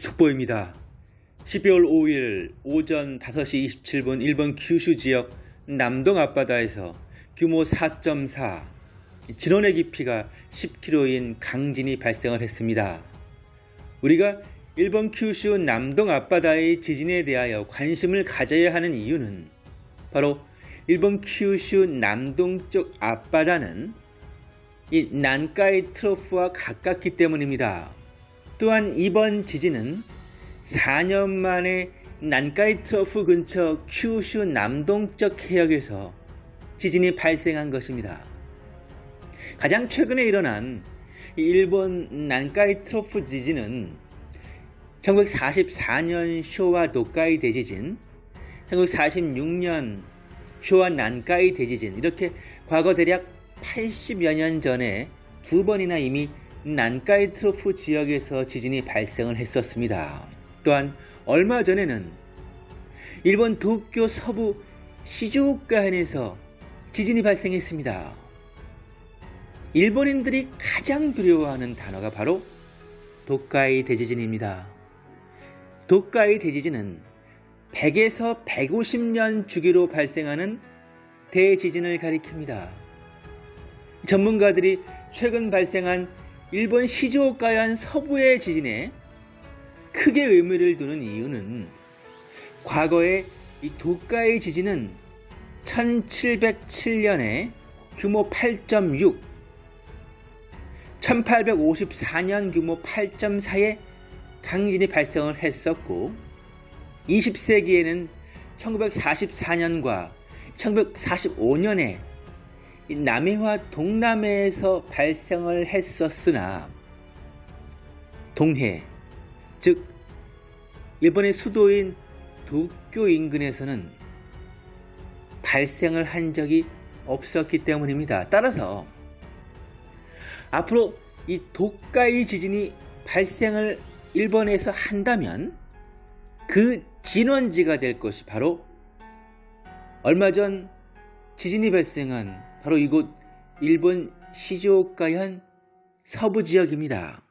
속보입니다. 12월 5일 오전 5시 27분 일본 규슈 지역 남동 앞바다에서 규모 4.4 진원의 깊이가 10km인 강진이 발생을 했습니다. 우리가 일본 규슈 남동 앞바다의 지진에 대하여 관심을 가져야 하는 이유는 바로 일본 규슈 남동쪽 앞바다는 이 난카이 트로프와 가깝기 때문입니다. 또한 이번 지진은 4년 만에 난카이 트로프 근처 큐슈 남동쪽 해역에서 지진이 발생한 것입니다. 가장 최근에 일어난 일본 난카이 트로프 지진은 1944년 쇼와 도카이 대지진, 1946년 쇼와 난카이 대지진 이렇게 과거 대략 80여 년 전에 두 번이나 이미 난카이 트로프 지역에서 지진이 발생을 했었습니다. 또한 얼마 전에는 일본 도쿄 서부 시즈오카현에서 지진이 발생했습니다. 일본인들이 가장 두려워하는 단어가 바로 도카이 대지진입니다. 도카이 대지진은 100에서 150년 주기로 발생하는 대지진을 가리킵니다. 전문가들이 최근 발생한 일본 시즈오카현 서부의 지진에 크게 의미를 두는 이유는 과거에 이 도카의 지진은 1707년에 규모 8.6, 1854년 규모 8.4의 강진이 발생을 했었고 20세기에는 1944년과 1945년에 남해와 동남해에서 발생을 했었으나 동해, 즉 일본의 수도인 도쿄 인근에서는 발생을 한 적이 없었기 때문입니다. 따라서 앞으로 이 도카이 지진이 발생을 일본에서 한다면 그 진원지가 될 것이 바로 얼마 전 지진이 발생한 바로 이곳 일본 시즈오카현 서부 지역입니다.